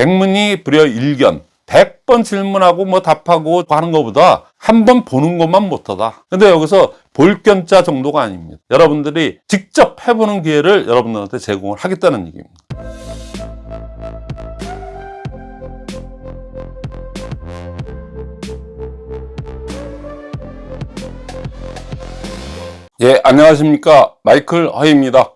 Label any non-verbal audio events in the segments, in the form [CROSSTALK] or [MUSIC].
백문이 불여 일견 100번 질문하고 뭐 답하고 하는 것보다 한 번 보는 것만 못하다. 근데 여기서 볼견자 정도가 아닙니다. 여러분들이 직접 해보는 기회를 여러분들한테 제공을 하겠다는 얘기입니다. 예, 안녕하십니까. 마이클 허입니다.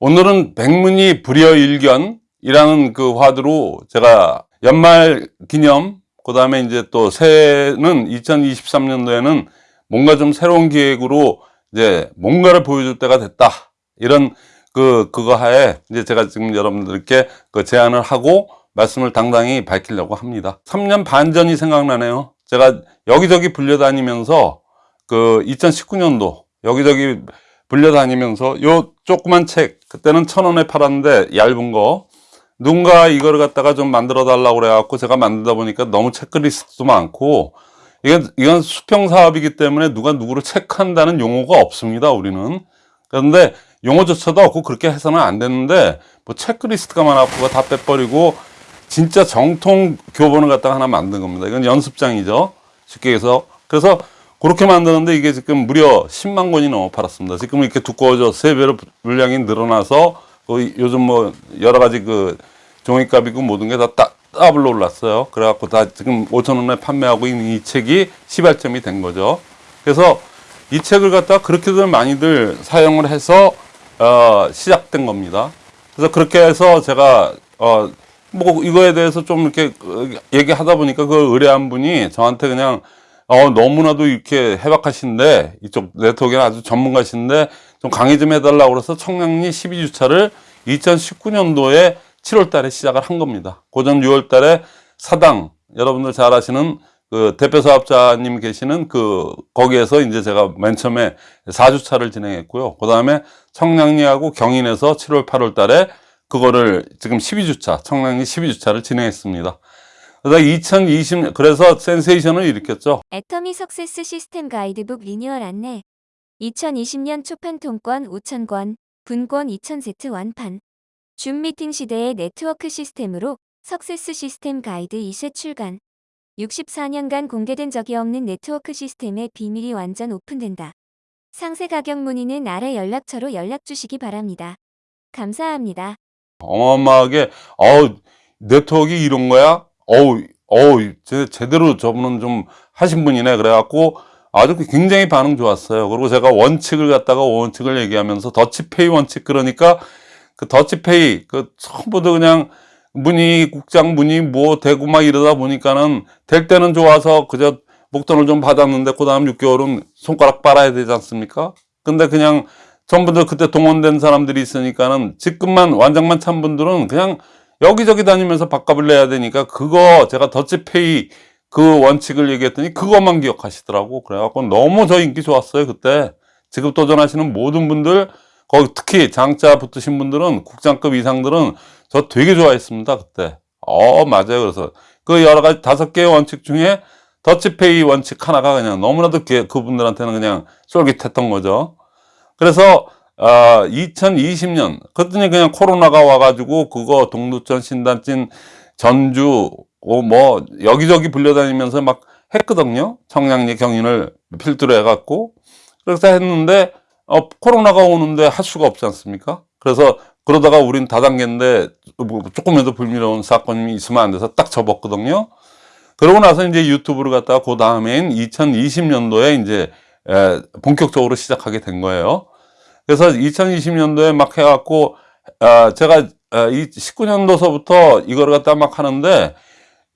오늘은 백문이 불여일견 이라는 그 화두로 제가 연말 기념, 그 다음에 이제 또 새해는 2023년도에는 뭔가 좀 새로운 기획으로 이제 뭔가를 보여줄 때가 됐다. 이런 그, 그거 하에 이제 제가 지금 여러분들께 그 제안을 하고 말씀을 당당히 밝히려고 합니다. 3년 반 전이 생각나네요. 제가 여기저기 불려다니면서 그 2019년도 여기저기 불려다니면서 요 조그만 책 그때는 천 원에 팔았는데 얇은 거 누군가 이거를 갖다가 좀 만들어 달라고 그래갖고 제가 만들다 보니까 너무 체크리스트도 많고 이건 이건 수평 사업이기 때문에 누가 누구를 체크한다는 용어가 없습니다 우리는. 그런데 용어조차도 없고 그렇게 해서는 안 되는데 뭐 체크리스트가 많아갖고 다 빼버리고 진짜 정통 교본을 갖다가 하나 만든 겁니다. 이건 연습장이죠. 쉽게 해서. 그래서 그렇게 만드는데 이게 지금 무려 10만 권이 넘어 팔았습니다. 지금 이렇게 두꺼워져 세 배로 물량이 늘어나서 그 요즘 뭐 여러 가지 그 종이값이고 모든 게 다 더블로 올랐어요. 그래갖고 다 지금 5천 원에 판매하고 있는 이 책이 시발점이 된 거죠. 그래서 이 책을 갖다 그렇게들 많이들 사용을 해서 어, 시작된 겁니다. 그래서 그렇게 해서 제가 어, 뭐 이거에 대해서 좀 이렇게 얘기하다 보니까 그 의뢰한 분이 저한테 그냥 어, 너무나도 이렇게 해박하신데, 이쪽 네트워크에 아주 전문가신데, 좀 강의 좀 해달라고 그래서 청량리 12주차를 2019년도에 7월 달에 시작을 한 겁니다. 고전 6월 달에 사당, 여러분들 잘 아시는 그 대표 사업자님 계시는 그, 거기에서 이제 제가 맨 처음에 4주차를 진행했고요. 그 다음에 청량리하고 경인에서 7월, 8월 달에 그거를 지금 12주차, 청량리 12주차를 진행했습니다. 그래서 2020, 그래서 센세이션을 일으켰죠. 애터미 success 시스템 가이드북 리뉴얼 안내 2020년 초판 통권 5,000권, 분권 2,000세트 완판 줌 미팅 시대의 네트워크 시스템으로 success 시스템 가이드 2세 출간 64년간 공개된 적이 없는 네트워크 시스템의 비밀이 완전 오픈된다. 상세 가격 문의는 아래 연락처로 연락 주시기 바랍니다. 감사합니다. 어마어마하게, 어우, 네트워크 이런 거야? 어우, 어우, 제, 제대로 저분은 좀 하신 분이네. 그래갖고 아주 굉장히 반응 좋았어요. 그리고 제가 원칙을 갖다가 원칙을 얘기하면서 더치페이 원칙 그러니까 그 더치페이 그 처음부터 그냥 문의 국장 문의 뭐 되고 막 이러다 보니까는 될 때는 좋아서 그저 목돈을 좀 받았는데 그 다음 6개월은 손가락 빨아야 되지 않습니까? 근데 그냥 전부들 그때 동원된 사람들이 있으니까는 직급만 완장만 찬 분들은 그냥 여기저기 다니면서 밥값을 내야 되니까 그거 제가 더치페이 그 원칙을 얘기했더니 그것만 기억하시더라고 그래갖고 너무 저 인기 좋았어요 그때 지급 도전하시는 모든 분들 거기 특히 장자 붙으신 분들은 국장급 이상들은 저 되게 좋아했습니다 그때. 어 맞아요. 그래서 그 여러 가지 다섯 개의 원칙 중에 더치페이 원칙 하나가 그냥 너무나도 그- 그분들한테는 그냥 쫄깃했던 거죠. 그래서 아, 2020년 그랬더니 그냥 코로나가 와가지고 그거 동두천 신단진 전주 어, 뭐 여기저기 불려다니면서 막 했거든요. 청량리 경인을 필두로 해갖고. 그래서 했는데 어, 코로나가 오는데 할 수가 없지 않습니까? 그래서 그러다가 우린 다단계인데 뭐 조금이라도 불미로운 사건이 있으면 안 돼서 딱 접었거든요. 그러고 나서 이제 유튜브를 갖다가 그 다음엔 2020년도에 이제 에, 본격적으로 시작하게 된 거예요. 그래서 2020년도에 막 해갖고 어, 제가 어, 이 19년도서부터 이거를 갖다 막 하는데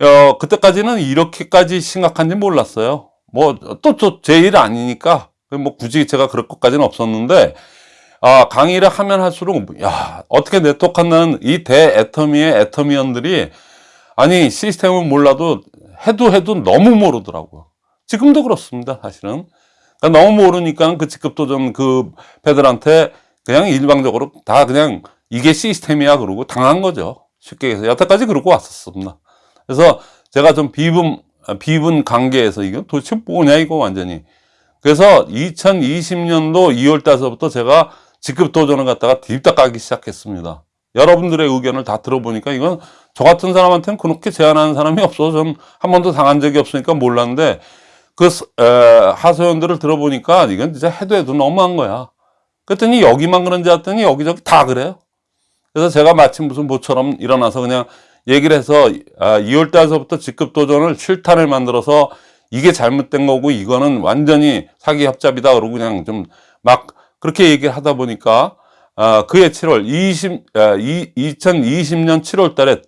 어, 그때까지는 이렇게까지 심각한지 몰랐어요. 뭐 또 또 제 일 아니니까 뭐 굳이 제가 그럴 것까지는 없었는데 아, 강의를 하면 할수록 야 어떻게 네트워크한다는 이 대애터미의 애터미언들이 아니 시스템을 몰라도 해도 해도 너무 모르더라고요. 지금도 그렇습니다, 사실은. 그러니까 너무 모르니까 그 직급도전 그 패들한테 그냥 일방적으로 다 그냥 이게 시스템이야 그러고 당한 거죠. 쉽게 해서 여태까지 그러고 왔었습니다. 그래서 제가 좀 비분 비분 관계에서 이거 도대체 뭐냐 이거 완전히. 그래서 2020년도 2월 달서부터 제가 직급 도전을 갖다가 딥다 까기 시작했습니다. 여러분들의 의견을 다 들어보니까 이건 저 같은 사람한테는 그렇게 제안하는 사람이 없어. 전한 번도 당한 적이 없으니까 몰랐는데 그 스- 에, 하소연들을 들어보니까 이건 진짜 해도 해도 너무한 거야. 그랬더니 여기만 그런지 알았더니 여기저기 다 그래요. 그래서 제가 마침 무슨 모처럼 일어나서 그냥 얘기를 해서 아, 2월 달서부터 직급 도전을 7탄을 만들어서 이게 잘못된 거고 이거는 완전히 사기 협잡이다 그러고 그냥 좀 막 그렇게 얘기를 하다 보니까 아, 그해 7월 20, 아, 이, 2020년 7월 달에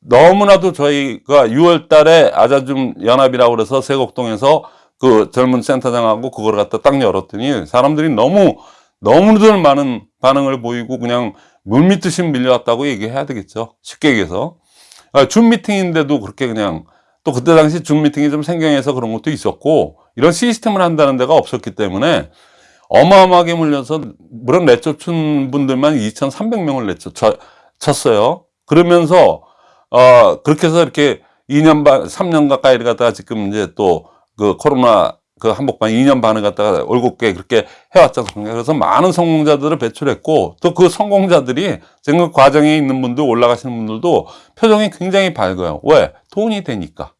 너무나도 저희가 6월 달에 아자줌 연합이라고 그래서 세곡동에서 그 젊은 센터장하고 그걸 갖다 딱 열었더니 사람들이 너무 너무들 많은 반응을 보이고 그냥 물밀듯이 밀려왔다고 얘기해야 되겠죠. 쉽게 얘기해서. 아, 줌 미팅인데도 그렇게 그냥 또 그때 당시 줌 미팅이 좀 생경해서 그런 것도 있었고 이런 시스템을 한다는 데가 없었기 때문에 어마어마하게 물려서 물론 내쫓은 분들만 2,300명을 내쫓 쳤어요. 그러면서 어 그렇게 해서 이렇게 2년 반 3년 가까이 갖다가 지금 이제 또 그 코로나 그 한복판 2년 반을 갖다가 올곧게 그렇게 해왔지 않습니까? 그래서 많은 성공자들을 배출했고 또 그 성공자들이 지금 그 과정에 있는 분들 올라가시는 분들도 표정이 굉장히 밝아요. 왜? 돈이 되니까.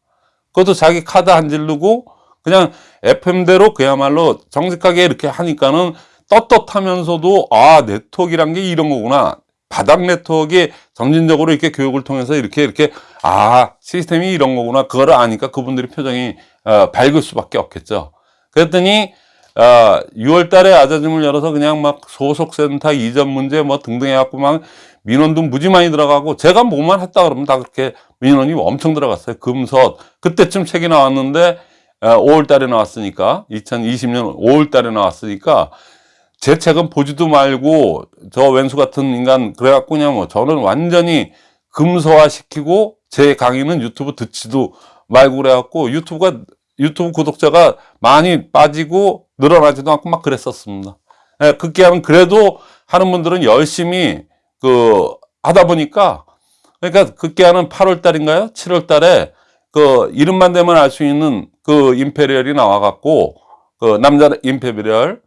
그것도 자기 카드 안 질르고 그냥 FM대로 그야말로 정직하게 이렇게 하니까는 떳떳하면서도 아 네트워크란 게 이런 거구나. 바닥 네트워크에 점진적으로 이렇게 교육을 통해서 이렇게 이렇게 아 시스템이 이런 거구나. 그거를 아니까 그분들이 표정이 어, 밝을 수밖에 없겠죠. 그랬더니 어, 6월 달에 아자줌을 열어서 그냥 막 소속센터 이전 문제 뭐 등등 해갖고 막 민원도 무지 많이 들어가고 제가 뭐만 했다 그러면 다 그렇게 민원이 엄청 들어갔어요 금섯 그때쯤 책이 나왔는데 5월 달에 나왔으니까 2020년 5월 달에 나왔으니까 제 책은 보지도 말고 저 왼수 같은 인간 그래갖고 그냥 뭐 저는 완전히 금서화 시키고 제 강의는 유튜브 듣지도 말고 그래갖고 유튜브가 유튜브 구독자가 많이 빠지고 늘어나지도 않고 막 그랬었습니다. 예, 그렇게 하면 그래도 하는 분들은 열심히 그 하다 보니까 그러니까 그렇게 하는 8월 달인가요? 7월 달에 그 이름만 되면 알 수 있는 그 Imperial이 나와 갖고 그 남자 Imperial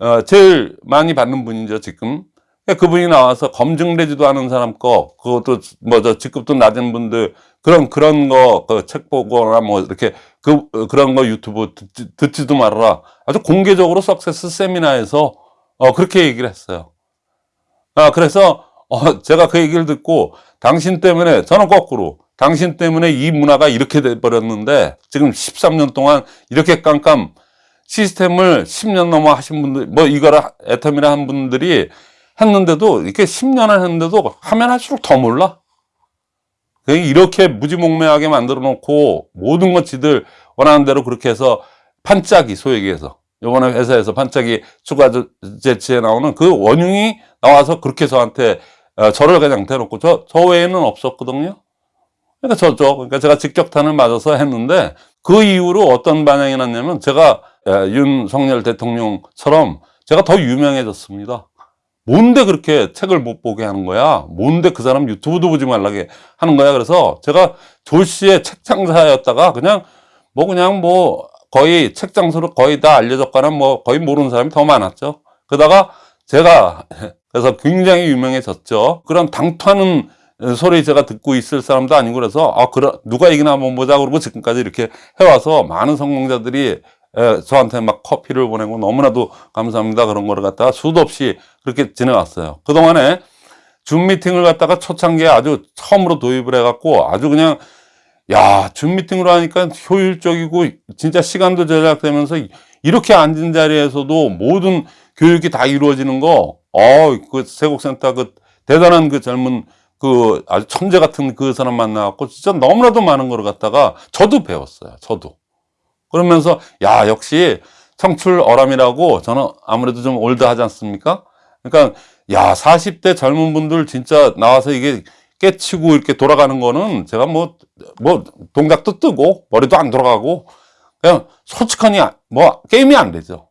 어, 제일 많이 받는 분이죠 지금. 그분이 나와서 검증되지도 않은 사람 거 그것도 뭐저 직급도 낮은 분들 그런 그런 거 그 책 보거나 뭐 이렇게 그 어, 그런 거 유튜브 듣지, 듣지도 말아라. 아주 공개적으로 success 세미나에서 어 그렇게 얘기를 했어요. 아 그래서 어 제가 그 얘기를 듣고 당신 때문에 저는 거꾸로 당신 때문에 이 문화가 이렇게 돼 버렸는데 지금 13년 동안 이렇게 깜깜 시스템을 10년 넘어 하신 분들 뭐 이거를 애텀이라 한 분들이 했는데도 이렇게 10년을 했는데도 하면 할수록 더 몰라? 이렇게 무지몽매하게 만들어 놓고 모든 것 지들 원하는 대로 그렇게 해서 판짜기 소위 얘기해서 요번에 회사에서 판짜기 추가 제치에 나오는 그 원흉이 나와서 그렇게 저한테 어, 저를 그냥 대놓고 저, 저 외에는 없었거든요 그러니까 저쪽 그러니까 제가 직격탄을 맞아서 했는데 그 이후로 어떤 반응이 났냐면 제가 에, 윤석열 대통령처럼 제가 더 유명해졌습니다. 뭔데 그렇게 책을 못 보게 하는 거야? 뭔데 그 사람 유튜브도 보지 말라게 하는 거야? 그래서 제가 졸시의 책 장사였다가 그냥 뭐 그냥 뭐 거의 책 장소로 거의 다 알려졌거나 뭐 거의 모르는 사람이 더 많았죠. 그러다가 제가 [LAUGHS] 그래서 굉장히 유명해졌죠. 그런 당투하는 소리 제가 듣고 있을 사람도 아니고 그래서 아 그래 누가 이기나 한번 보자 그러고 지금까지 이렇게 해와서 많은 성공자들이 에, 저한테 막 커피를 보내고 너무나도 감사합니다 그런 거를 갖다가 수도 없이 그렇게 지내왔어요 그동안에 줌 미팅을 갖다가 초창기에 아주 처음으로 도입을 해갖고 아주 그냥 야 줌 미팅으로 하니까 효율적이고 진짜 시간도 절약되면서 이렇게 앉은 자리에서도 모든 교육이 다 이루어지는 거 어 그 세곡센터 그 대단한 그 젊은 그 아주 천재 같은 그 사람 만나갖고 진짜 너무나도 많은 걸 갖다가 저도 배웠어요. 저도. 그러면서 야 역시 청출 어람이라고 저는 아무래도 좀 올드하지 않습니까? 그러니까 야 40대 젊은 분들 진짜 나와서 이게 깨치고 이렇게 돌아가는 거는 제가 뭐 뭐 동작도 뜨고 머리도 안 돌아가고 그냥 솔직하니 뭐 게임이 안 되죠.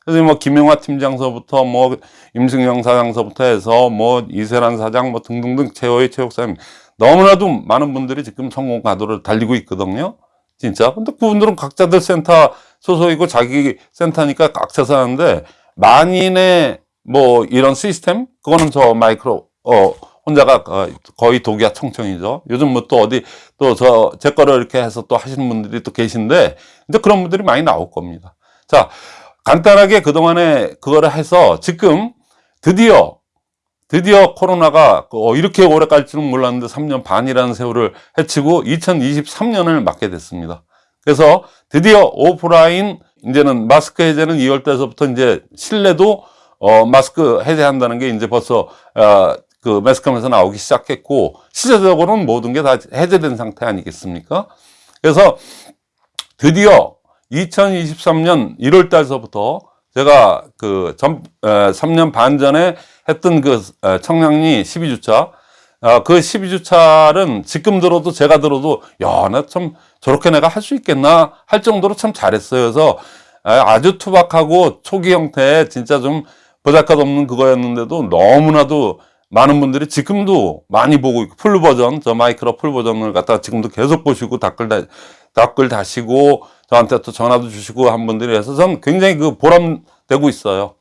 그래서 뭐 김영화 팀장서부터 뭐 임승영 사장서부터 해서 뭐 이세란 사장 뭐 등등등 최호의 최옥사님 너무나도 많은 분들이 지금 성공 가도를 달리고 있거든요. 진짜. 근데 그분들은 각자들 센터 소속이고 자기 센터니까 각자서 하는데 만인의 뭐 이런 시스템 그거는 저 마이크로 어 혼자가 어, 거의 독이야 청청이죠. 요즘 뭐 또 어디 또 저 제 거를 이렇게 해서 또 하시는 분들이 또 계신데 이제 그런 분들이 많이 나올 겁니다. 자, 간단하게 그동안에 그거를 해서 지금 드디어 드디어 코로나가 어, 이렇게 오래 갈 줄은 몰랐는데 3년 반이라는 세월을 헤치고 2023년을 맞게 됐습니다. 그래서 드디어 오프라인 이제는 마스크 해제는 2월 달서부터 이제 실내도 어 마스크 해제한다는 게 이제 벌써 어, 그 매스컴에서 나오기 시작했고 실제적으로는 모든 게 다 해제된 상태 아니겠습니까? 그래서 드디어 2023년 1월 달서부터 제가 그 전, 에, 3년 반 전에 했던 그 에, 청량리 12주차 아, 그 12주차는 지금 들어도 제가 들어도 야, 나 참 저렇게 내가 할 수 있겠나 할 정도로 참 잘했어요. 그래서 아, 아주 투박하고 초기 형태의 진짜 좀 보잘것없는 그거였는데도 너무나도 많은 분들이 지금도 많이 보고 있고 full 버전 저 마이크로 full 버전을 갖다가 지금도 계속 보시고 댓글 다, 댓글 다시고 저한테 또 전화도 주시고 한 분들이 해서 전 굉장히 그 보람되고 있어요.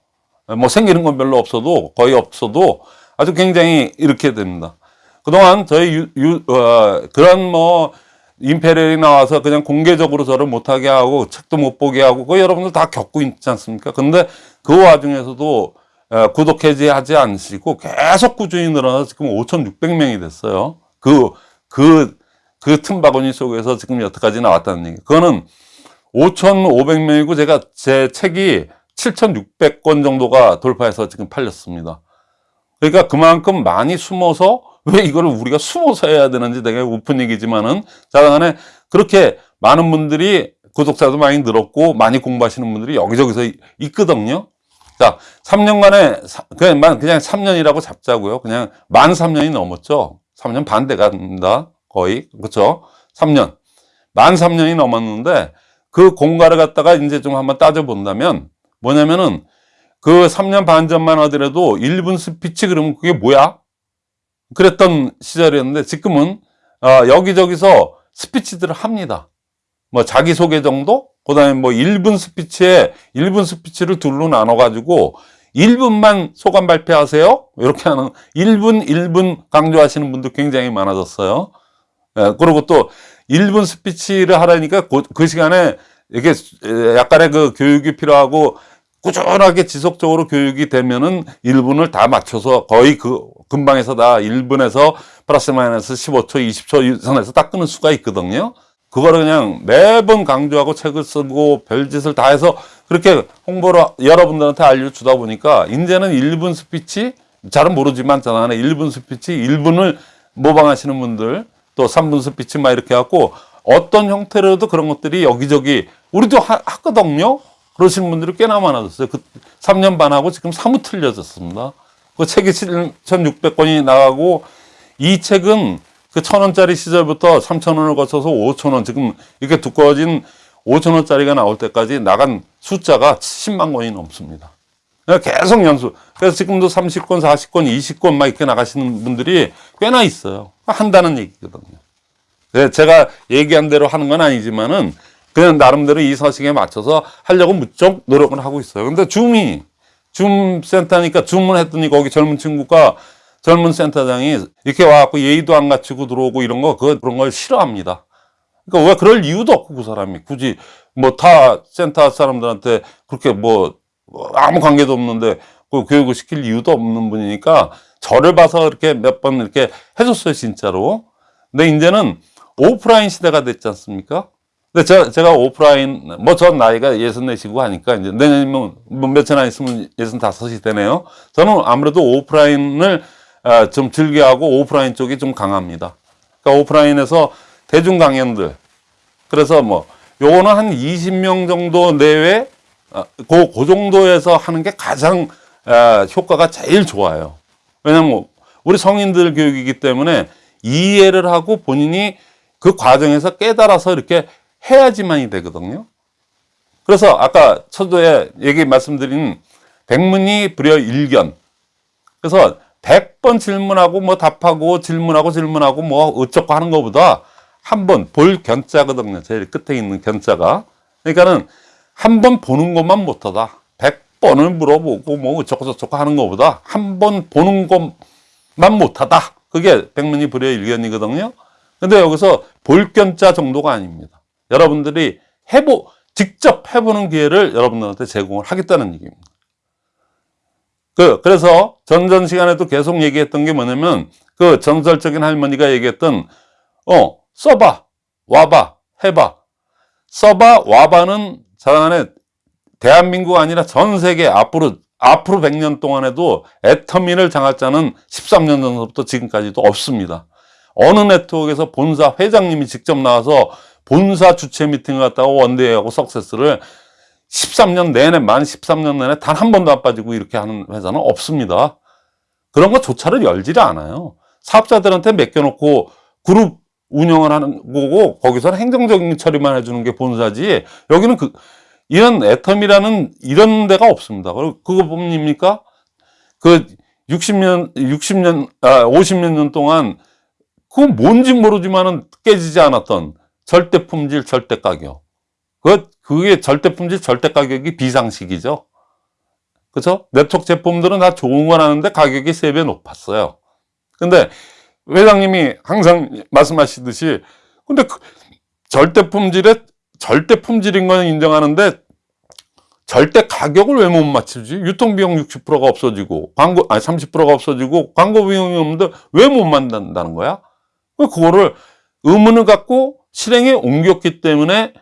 뭐 생기는 건 별로 없어도 거의 없어도 아주 굉장히 이렇게 됩니다. 그동안 저희 유, 유, 어, 그런 뭐 임페리얼이 나와서 그냥 공개적으로 저를 못하게 하고 책도 못 보게 하고 그 여러분들 다 겪고 있지 않습니까? 근데 그 와중에서도 어, 구독 해지하지 않으시고 계속 꾸준히 늘어나서 지금 5,600명이 됐어요. 그, 그, 그 틈바구니 속에서 지금 여태까지 나왔다는 얘기. 그거는 5,500명이고 제가 제 책이 7,600권 정도가 돌파해서 지금 팔렸습니다. 그러니까 그만큼 많이 숨어서 왜 이거를 우리가 숨어서 해야 되는지 되게 우픈 얘기지만은 자간에 그렇게 많은 분들이 구독자도 많이 늘었고 많이 공부하시는 분들이 여기저기서 있거든요. 자, 3년간에 그냥 그냥 3년이라고 잡자고요. 그냥 만 3년이 넘었죠. 3년 반 돼 간다. 거의. 그렇죠? 3년. 만 3년이 넘었는데 그 공가를 갖다가 이제 좀 한번 따져 본다면 뭐냐면은 그 3년 반 전만 하더라도 1분 스피치 그러면 그게 뭐야? 그랬던 시절이었는데 지금은 어, 여기저기서 스피치들을 합니다. 뭐 자기소개 정도? 그 다음에 뭐 1분 스피치에 1분 스피치를 둘로 나눠가지고 1분만 소감 발표하세요? 이렇게 하는 1분, 1분 강조하시는 분도 굉장히 많아졌어요. 예, 그리고 또 1분 스피치를 하라니까 그, 그 시간에 이게 약간의 그 교육이 필요하고 꾸준하게 지속적으로 교육이 되면은 1분을 다 맞춰서 거의 그 금방에서 다 1분에서 플러스 마이너스 15초, 20초 선에서 딱 끊을 수가 있거든요. 그거를 그냥 매번 강조하고 책을 쓰고 별짓을 다 해서 그렇게 홍보를 여러분들한테 알려주다 보니까 이제는 1분 스피치 잘은 모르지만 저는 1분 스피치 1분을 모방하시는 분들 또 3분 스피치 막 이렇게 갖고 어떤 형태로도 그런 것들이 여기저기 우리도 하, 하거든요. 그러시는 분들이 꽤나 많아졌어요. 그 3년 반하고 지금 사뭇 틀려졌습니다. 그 책이 7,600권이 나가고 이 책은 그 천 원짜리 시절부터 3천 원을 거쳐서 5천 원 지금 이렇게 두꺼워진 5천 원짜리가 나올 때까지 나간 숫자가 10만 권이 넘습니다. 계속 연수. 그래서 지금도 30권, 40권, 20권 막 이렇게 나가시는 분들이 꽤나 있어요. 한다는 얘기거든요. 네, 제가 얘기한 대로 하는 건 아니지만은 그냥 나름대로 이 서식에 맞춰서 하려고 무척 노력을 하고 있어요. 근데 줌이 줌 센터니까 줌을 했더니 거기 젊은 친구가 젊은 센터장이 이렇게 와갖고 예의도 안 갖추고 들어오고 이런 거, 그, 그런 걸 싫어합니다. 그러니까 왜 그럴 이유도 없고 그 사람이 굳이 뭐 타 센터 사람들한테 그렇게 뭐 아무 관계도 없는데 그 교육을 시킬 이유도 없는 분이니까 저를 봐서 이렇게 몇 번 이렇게 해줬어요, 진짜로. 근데 이제는 오프라인 시대가 됐지 않습니까? 근데 제가, 제가 오프라인, 뭐 전 나이가 예순 네시고 하니까 이제 내년이면 뭐 며칠 안 있으면 예순 다섯이 되네요. 저는 아무래도 오프라인을 아, 좀 즐겨하고 오프라인 쪽이 좀 강합니다. 그러니까 오프라인에서 대중 강연들. 그래서 뭐 요거는 한 20명 정도 내외 아, 그, 그 정도에서 하는 게 가장 아, 효과가 제일 좋아요. 왜냐면 우리 성인들 교육이기 때문에 이해를 하고 본인이 그 과정에서 깨달아서 이렇게 해야지만이 되거든요. 그래서 아까 초도에 얘기 말씀드린 백문이 불여 일견. 그래서 100번 질문하고 뭐 답하고 질문하고 질문하고 뭐 어쩌고 하는 것보다 한 번 볼 견자거든요. 제일 끝에 있는 견자가. 그러니까는 한 번 보는 것만 못하다. 100번을 물어보고 뭐 어쩌고 저쩌고 하는 것보다 한 번 보는 것 못하다. 그게 백문이 불여의 일견이거든요. 근데 여기서 볼 견자 정도가 아닙니다. 여러분들이 해보, 직접 해보는 기회를 여러분들한테 제공을 하겠다는 얘기입니다. 그, 그래서 전전 시간에도 계속 얘기했던 게 뭐냐면 그 전설적인 할머니가 얘기했던 어, 써봐, 와봐, 해봐. 써봐, 와봐는 자간에 대한민국 아니라 전 세계 앞으로 앞으로 100년 동안에도 애터미를 장할 자는 13년 전부터 지금까지도 없습니다. 어느 네트워크에서 본사 회장님이 직접 나와서 본사 주최 미팅을 갖다가 원대하고 석세스를 13년 내내, 만 13년 내내 단 한 번도 안 빠지고 이렇게 하는 회사는 없습니다. 그런 거 조차를 열지를 않아요. 사업자들한테 맡겨놓고 그룹 운영을 하는 거고, 거기서는 행정적인 처리만 해주는 게 본사지, 여기는 그, 이런 애텀이라는 이런 데가 없습니다. 그리고 그거 봅니까? 그 60년, 60년, 아, 50년 년 동안 그건 뭔지 모르지만은 깨지지 않았던 절대 품질, 절대 가격. 그, 그게 절대 품질, 절대 가격이 비상식이죠. 그죠? 네트워크 제품들은 다 좋은 건 하는데 가격이 세 배 높았어요. 근데 회장님이 항상 말씀하시듯이 근데 그 절대 품질에 절대 품질인 건 인정하는데 절대 가격을 왜 못 맞추지? 유통비용 60%가 없어지고 광고 아니 30%가 없어지고 광고 비용이 없는데 왜 못 만든다는 거야? 그거를 의문을 갖고 실행에 옮겼기 때문에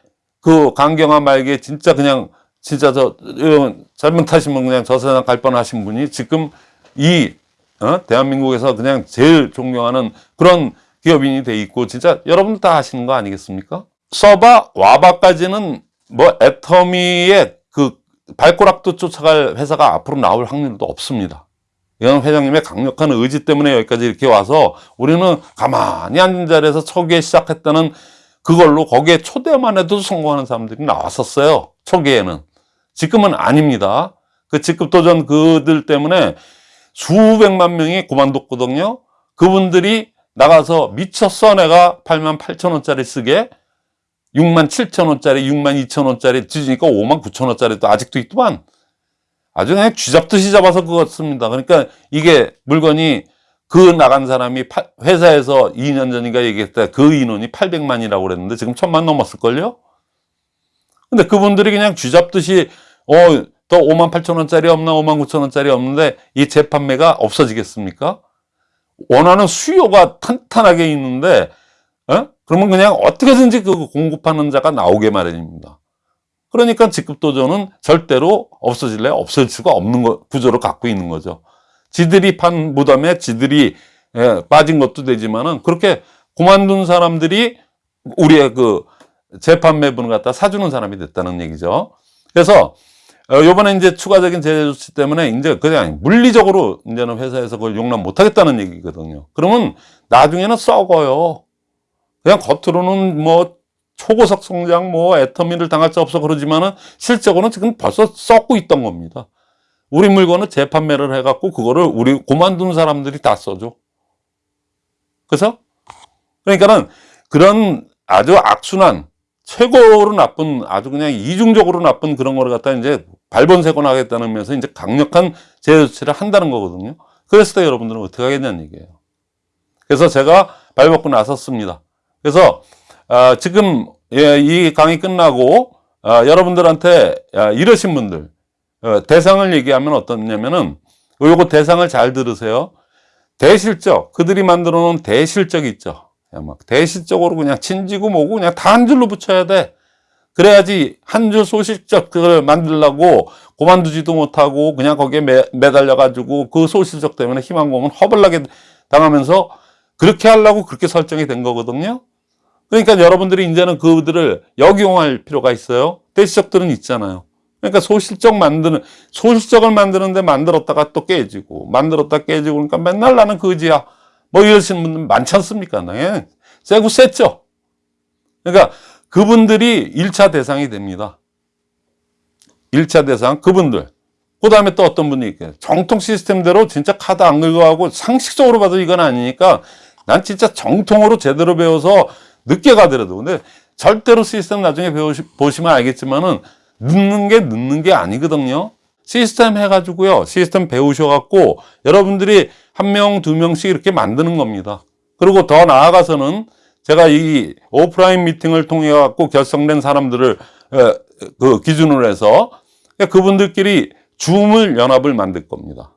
그 강경화 말기에 진짜 그냥 진짜 저 어, 잘못하시면 그냥 저 세상 갈 뻔하신 분이 지금 이 어? 대한민국에서 그냥 제일 존경하는 그런 기업인이 돼 있고 진짜 여러분들 다 아시는 거 아니겠습니까? 서바 와바까지는 뭐 애터미의 그 발꼬락도 쫓아갈 회사가 앞으로 나올 확률도 없습니다. 이건 회장님의 강력한 의지 때문에 여기까지 이렇게 와서 우리는 가만히 앉은 자리에서 초기에 시작했다는 그걸로 거기에 초대만 해도 성공하는 사람들이 나왔었어요. 초기에는. 지금은 아닙니다. 그 직급 도전 그들 때문에 수백만 명이 그만뒀거든요. 그분들이 나가서 미쳤어 내가 8만 8천 원짜리 쓰게 6만 7천 원짜리 6만 2천 원짜리 뒤지니까 5만 9천 원짜리도 아직도 있더만 아주 그냥 쥐잡듯이 잡아서 그거 씁니다. 그러니까 이게 물건이 그 나간 사람이 파- 회사에서 2년 전인가 얘기했다 그 인원이 800만이라고 그랬는데 지금 1000만 넘었을걸요? 근데 그분들이 그냥 쥐잡듯이 어, 더 5만 8천 원짜리 없나 5만 9천 원짜리 없는데 이 재판매가 없어지겠습니까? 원하는 수요가 탄탄하게 있는데 어? 그러면 그냥 어떻게든지 그 공급하는 자가 나오게 마련입니다. 그러니까 직급도전은 절대로 없어질래 없어질 수가 없는 거, 구조를 갖고 있는 거죠. 지들이 판 무덤에 지들이 예, 빠진 것도 되지만은 그렇게 그만둔 사람들이 우리의 그 재판 매분을 갖다 사주는 사람이 됐다는 얘기죠. 그래서 어, 요번에 이제 추가적인 제재 조치 때문에 이제 그냥 물리적으로 이제는 회사에서 그걸 용납 못 하겠다는 얘기거든요. 그러면 나중에는 썩어요. 그냥 겉으로는 뭐 초고속 성장 뭐 애터미를 당할 수 없어 그러지만은 실적으로는 지금 벌써 썩고 있던 겁니다. 우리 물건을 재판매를 해갖고 그거를 우리 고만둔 사람들이 다 써줘. 그래서 그러니까는 그런 아주 악순환 최고로 나쁜 아주 그냥 이중적으로 나쁜 그런 거를 갖다 이제 발본색원 하겠다는 면서 이제 강력한 제재 조치를 한다는 거거든요. 그랬을 때 여러분들은 어떻게 하겠냐는 얘기예요. 그래서 제가 발벗고 나섰습니다. 그래서 아, 지금 예, 이 강의 끝나고 아, 여러분들한테 아, 이러신 분들 어, 대상을 얘기하면 어떻냐면은 요거 대상을 잘 들으세요. 대실적 그들이 만들어 놓은 대실적 있죠. 막 대실적으로 그냥 친지고 뭐고 그냥 다 한 줄로 붙여야 돼. 그래야지 한 줄 소실적 그걸 만들려고 고만두지도 못하고 그냥 거기에 매, 매달려 가지고 그 소실적 때문에 희망 고문 허벌나게 당하면서 그렇게 하려고 그렇게 설정이 된 거거든요. 그러니까 여러분들이 이제는 그들을 역용할 필요가 있어요. 대시적들은 있잖아요. 그러니까 소실적 만드는, 소실적을 만드는데 만들었다가 또 깨지고, 만들었다 깨지고, 그러니까 맨날 나는 그지야. 뭐 이러시는 분들 많지 않습니까? 네. 세고 셌죠? 그러니까 그분들이 1차 대상이 됩니다. 1차 대상, 그분들. 그 다음에 또 어떤 분이 있겠어요. 정통 시스템대로 진짜 카드 안 긁어가고 상식적으로 봐도 이건 아니니까 난 진짜 정통으로 제대로 배워서 늦게 가더라도. 근데 절대로 시스템 나중에 배우시, 보시면 알겠지만은 늦는 게 늦는 게 아니거든요. 시스템 해가지고요. 시스템 배우셔갖고 여러분들이 한 명, 두 명씩 이렇게 만드는 겁니다. 그리고 더 나아가서는 제가 이 오프라인 미팅을 통해 갖고 결성된 사람들을 에, 그 기준으로 해서 그분들끼리 줌을 연합을 만들 겁니다.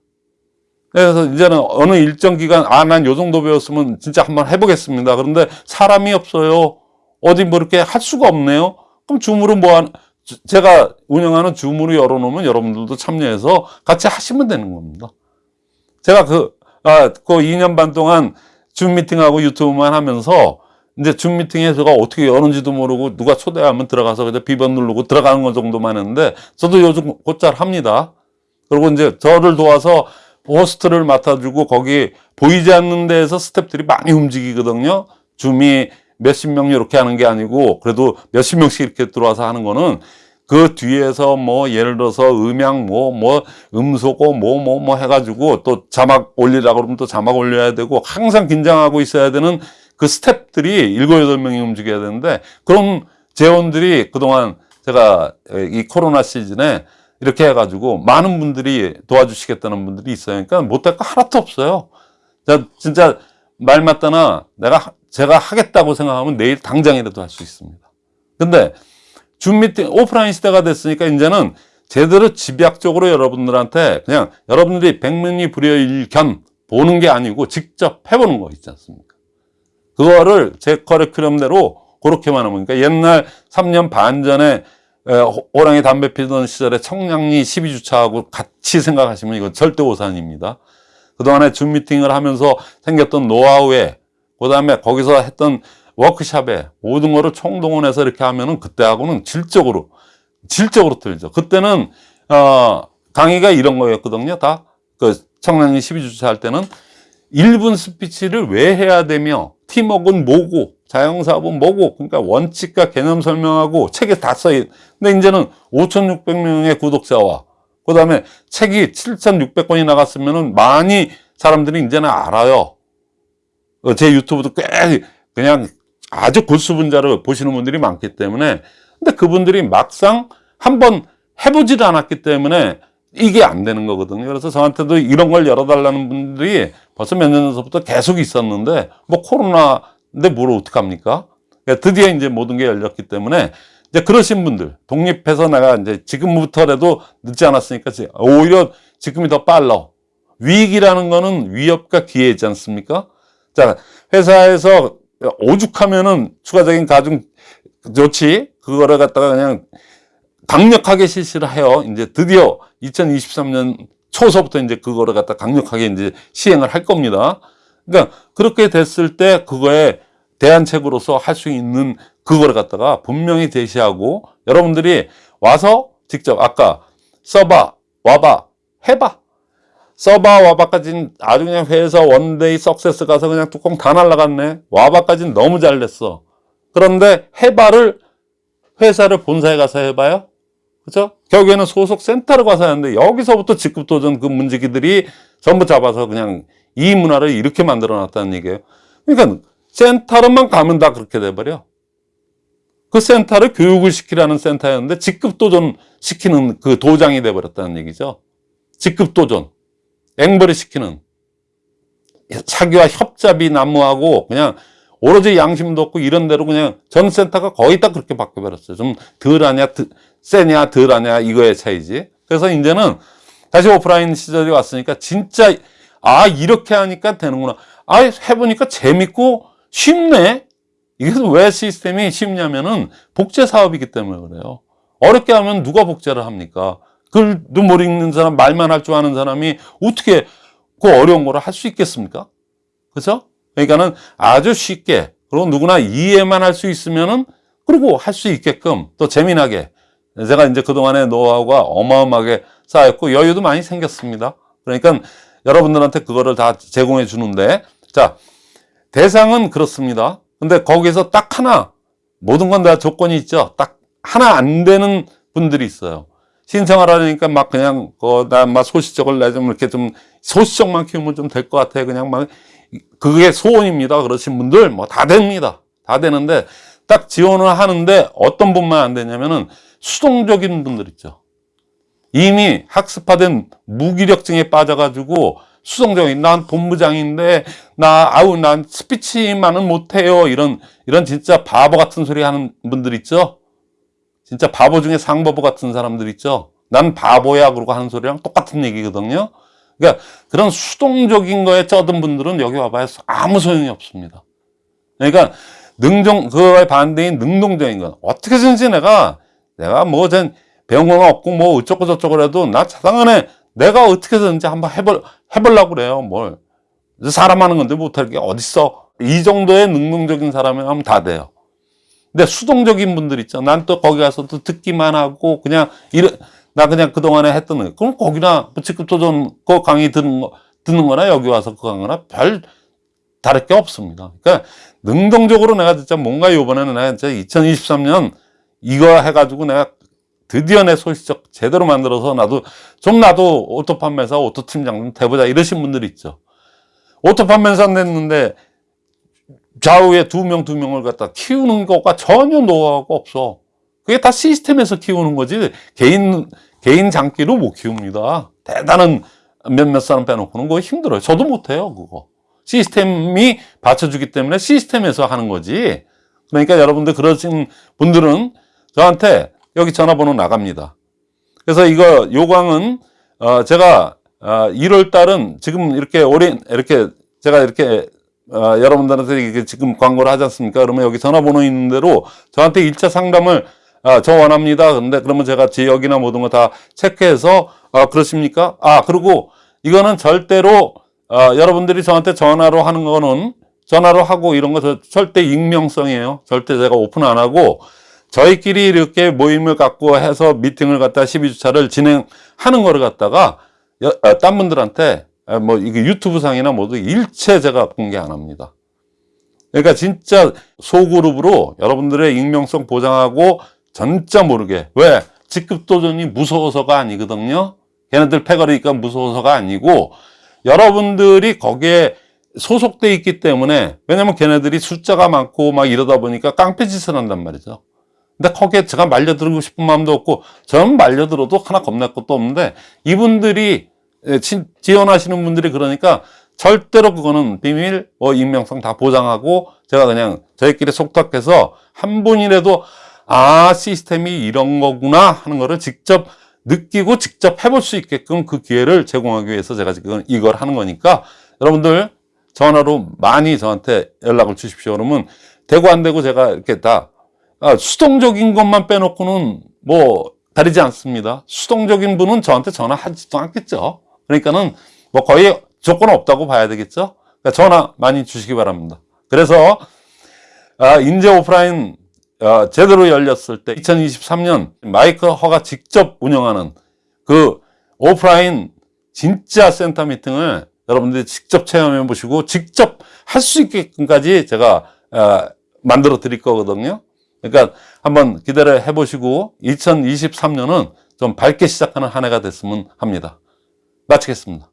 그래서 이제는 어느 일정 기간 아 난 요 정도 배웠으면 진짜 한번 해보겠습니다. 그런데 사람이 없어요. 어디 뭐 이렇게 할 수가 없네요. 그럼 줌으로 뭐 한, 제가 운영하는 줌으로 열어놓으면 여러분들도 참여해서 같이 하시면 되는 겁니다. 제가 그, 아, 그 2년 반 동안 줌 미팅하고 유튜브만 하면서 이제 줌 미팅에 제가 어떻게 여는지도 모르고 누가 초대하면 들어가서 그냥 비번 누르고 들어가는 것 정도만 했는데 저도 요즘 곧잘 합니다. 그리고 이제 저를 도와서 호스트를 맡아주고 거기 보이지 않는 데에서 스탭들이 많이 움직이거든요. 줌이 몇십 명 이렇게 하는 게 아니고 그래도 몇십 명씩 이렇게 들어와서 하는 거는 그 뒤에서 뭐 예를 들어서 음향 뭐뭐 음소거 뭐뭐 뭐 해가지고 또 자막 올리라 그러면 또 자막 올려야 되고 항상 긴장하고 있어야 되는 그 스탭들이 일곱 여덟 명이 움직여야 되는데 그런 재원들이 그동안 제가 이 코로나 시즌에 이렇게 해가지고 많은 분들이 도와주시겠다는 분들이 있어요. 그러니까 못할 거 하나도 없어요. 자, 진짜 말 맞다나 내가 하- 제가 하겠다고 생각하면 내일 당장이라도 할 수 있습니다. 근데 줌 미팅 오프라인 시대가 됐으니까 이제는 제대로 집약적으로 여러분들한테 그냥 여러분들이 백문이 불여일 견 보는 게 아니고 직접 해보는 거 있지 않습니까? 그거를 제 커리큘럼대로 그렇게만 하면 그러니까 옛날 3년 반 전에 호랑이 담배 피던 시절에 청량리 12주차하고 같이 생각하시면 이건 절대 오산입니다. 그동안에 줌 미팅을 하면서 생겼던 노하우에 그 다음에 거기서 했던 워크샵에 모든 거를 총동원해서 이렇게 하면은 그때하고는 질적으로 질적으로 틀리죠. 그때는 어 강의가 이런 거였거든요. 다 그 청량리 12주차 할 때는 1분 스피치를 왜 해야 되며 팀워크는 뭐고 자영사업은 뭐고 그러니까 원칙과 개념 설명하고 책에 다 써있 근데 이제는 5,600명의 구독자와 그 다음에 책이 7,600권이 나갔으면은 많이 사람들이 이제는 알아요. 어, 제 유튜브도 꽤 그냥 아주 골수분자를 보시는 분들이 많기 때문에 근데 그분들이 막상 한번 해보지를 않았기 때문에 이게 안 되는 거거든요. 그래서 저한테도 이런 걸 열어달라는 분들이 벌써 몇 년 전부터 계속 있었는데 뭐 코로나인데 뭘 어떡합니까? 그러니까 드디어 이제 모든 게 열렸기 때문에 이제 그러신 분들 독립해서 내가 이제 지금부터라도 늦지 않았으니까 지- 오히려 지금이 더 빨라. 위기라는 거는 위협과 기회이지 않습니까? 자, 회사에서 오죽하면은 추가적인 가중 조치 그거를 갖다가 그냥 강력하게 실시를 해요. 이제 드디어 2023년 초서부터 이제 그거를 갖다 강력하게 이제 시행을 할 겁니다. 그러니까 그렇게 됐을 때 그거에 대안책으로서 할 수 있는 그거를 갖다가 분명히 제시하고 여러분들이 와서 직접 아까 써봐, 와봐, 해봐. 써봐, 와봐까지는 아주 그냥 회사 one day success 가서 그냥 뚜껑 다 날라갔네. 와봐까지는 너무 잘 됐어. 그런데 해봐를 회사를 본사에 가서 해봐요. 그죠? 결국에는 소속 센터로 가서 하는데 여기서부터 직급 도전 그 문제기들이 전부 잡아서 그냥 이 문화를 이렇게 만들어 놨다는 얘기예요. 그러니까 센터로만 가면 다 그렇게 돼버려. 그 센터를 교육을 시키라는 센터였는데 직급 도전 시키는 그 도장이 돼버렸다는 얘기죠. 직급 도전. 앵벌이 시키는. 사기와 협잡이 난무하고 그냥 오로지 양심도 없고 이런 대로 그냥 전 센터가 거의 다 그렇게 바뀌어버렸어요. 좀 덜하냐, 드- 세냐, 덜하냐 이거의 차이지. 그래서 이제는 다시 오프라인 시절이 왔으니까 진짜 아 이렇게 하니까 되는구나. 아 해보니까 재밌고 쉽네. 이게 왜 시스템이 쉽냐면은 복제 사업이기 때문에 그래요. 어렵게 하면 누가 복제를 합니까? 글도 못 읽는 사람, 말만 할 줄 아는 사람이 어떻게 그 어려운 거를 할 수 있겠습니까? 그죠? 그러니까는 아주 쉽게, 그리고 누구나 이해만 할 수 있으면은, 그리고 할 수 있게끔 또 재미나게. 제가 이제 그동안의 노하우가 어마어마하게 쌓였고 여유도 많이 생겼습니다. 그러니까 여러분들한테 그거를 다 제공해 주는데, 자, 대상은 그렇습니다. 근데 거기서 딱 하나, 모든 건 다 조건이 있죠. 딱 하나 안 되는 분들이 있어요. 신청을 하려니까 막 그냥, 그, 나막 소시적을 내좀 이렇게 좀, 소시적만 키우면 좀 될 것 같아. 그냥 막, 그게 소원입니다. 그러신 분들 뭐 다 됩니다. 다 되는데, 딱 지원을 하는데 어떤 분만 안 되냐면은 수동적인 분들 있죠. 이미 학습화된 무기력증에 빠져가지고 수동적인 난 본부장인데 나 아우 난 스피치만은 못해요. 이런 이런 진짜 바보 같은 소리 하는 분들 있죠? 진짜 바보 중에 상바보 같은 사람들 있죠? 난 바보야 그러고 하는 소리랑 똑같은 얘기거든요. 그러니까 그런 수동적인 거에 쩌든 분들은 여기 와봐야 아무 소용이 없습니다. 그러니까 능동 그거에 반대인 능동적인 건 어떻게든지 내가 내가 뭐전 배운 건 없고 뭐 어쩌고 저쩌고 해도 나 자당 안에 내가 어떻게든지 한번 해볼 해보려고 그래요 뭘. 사람 하는 건데 못할 게 어딨어. 이 정도의 능동적인 사람이면 다 돼요. 근데 수동적인 분들 있죠 난 또 거기 가서 또 듣기만 하고 그냥 이래 나 그냥 그동안에 했던 거. 그럼 거기나 뭐 직급 도전 그 강의 듣는 거 듣는 거나 여기 와서 그 강의나 별 다를 게 없습니다. 그러니까 능동적으로 내가 진짜 뭔가 요번에는 내가 진짜 2023년 이거 해가지고 내가 드디어 내 소시적 제대로 만들어서 나도 좀 나도 auto 판매사 auto 팀장 좀 돼보자 이러신 분들 있죠. auto 판매사 냈는데 좌우에 두 명 두 명을 갖다 키우는 것과 전혀 노하우가 없어. 그게 다 시스템에서 키우는 거지 개인 개인 장기로 못 키웁니다. 대단한 몇몇 사람 빼놓고는 그거 힘들어요. 저도 못해요 그거. 시스템이 받쳐주기 때문에 시스템에서 하는 거지. 그러니까 여러분들 그러신 분들은 저한테 여기 전화번호 나갑니다. 그래서 이거 요광은 어 제가 어 1월 달은 지금 이렇게 오래 이렇게 제가 이렇게 어 여러분들한테 이게 지금 광고를 하지 않습니까? 그러면 여기 전화번호 있는 대로 저한테 1차 상담을 아, 저 원합니다. 근데 그러면 제가 지역이나 모든 거 다 체크해서 아, 그렇습니까? 아, 그리고 이거는 절대로 어, 여러분들이 저한테 전화로 하는 거는 전화로 하고 이런 거 저- 절대 익명성이에요. 절대 제가 오픈 안 하고 저희끼리 이렇게 모임을 갖고 해서 미팅을 갖다 12주차를 진행하는 거를 갖다가 여- 어, 딴 분들한테 어, 뭐 이게 유튜브 상이나 모두 일체 제가 공개 안 합니다. 그러니까 진짜 소그룹으로 여러분들의 익명성 보장하고 전짜 모르게 왜 직급 도전이 무서워서가 아니거든요. 걔네들 패거리니까 무서워서가 아니고 여러분들이 거기에 소속돼 있기 때문에 왜냐면 걔네들이 숫자가 많고 막 이러다 보니까 깡패 짓을 한단 말이죠. 근데 거기에 제가 말려들고 싶은 마음도 없고 저는 말려들어도 하나 겁날 것도 없는데 이분들이 예, 친- 지원하시는 분들이 그러니까 절대로 그거는 비밀 뭐 익명성 다 보장하고 제가 그냥 저희끼리 속닥해서 한 분이라도 아 시스템이 이런 거구나 하는 거를 직접 느끼고 직접 해볼 수 있게끔 그 기회를 제공하기 위해서 제가 지금 이걸 하는 거니까 여러분들 전화로 많이 저한테 연락을 주십시오. 그러면 되고 안 되고 제가 이렇게 다 아, 수동적인 것만 빼놓고는 뭐 다르지 않습니다. 수동적인 분은 저한테 전화하지도 않겠죠. 그러니까는 뭐 거의 조건 없다고 봐야 되겠죠. 그러니까 전화 많이 주시기 바랍니다. 그래서 아, 인제 오프라인 어, 제대로 열렸을 때 2023년 마이크 허가 직접 운영하는 그 오프라인 진짜 센터 미팅을 여러분들이 직접 체험해 보시고 직접 할 수 있게끔까지 제가 어, 만들어 드릴 거거든요. 그러니까 한번 기대를 해 보시고 2023년은 좀 밝게 시작하는 한 해가 됐으면 합니다. 마치겠습니다.